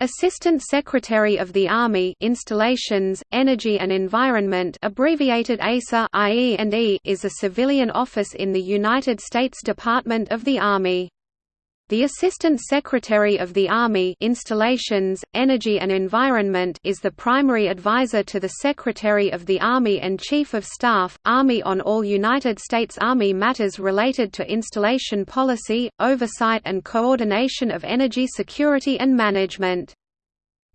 Assistant Secretary of the Army Installations, Energy and Environment abbreviated ASA IE &E is a civilian office in the United States Department of the Army. The Assistant Secretary of the Army Installations, Energy and Environment is the primary advisor to the Secretary of the Army and Chief of Staff, Army on all United States Army matters related to installation policy, oversight and coordination of energy security and management.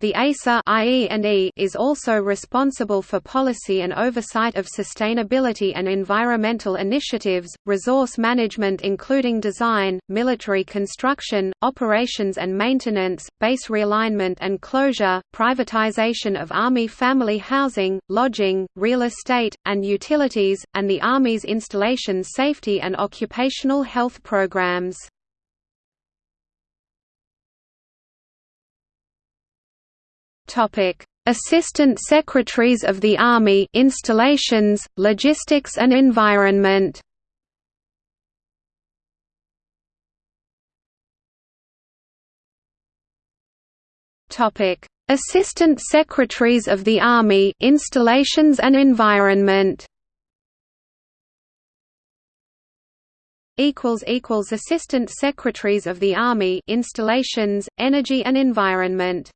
The ASA is also responsible for policy and oversight of sustainability and environmental initiatives, resource management including design, military construction, operations and maintenance, base realignment and closure, privatization of Army family housing, lodging, real estate, and utilities, and the Army's installation safety and occupational health programs. Topic: Assistant Secretaries of the Army Installations, Logistics and Environment. Topic: Assistant Secretaries of the Army Installations and Environment. equals equals Assistant Secretaries of the Army Installations, Energy and Environment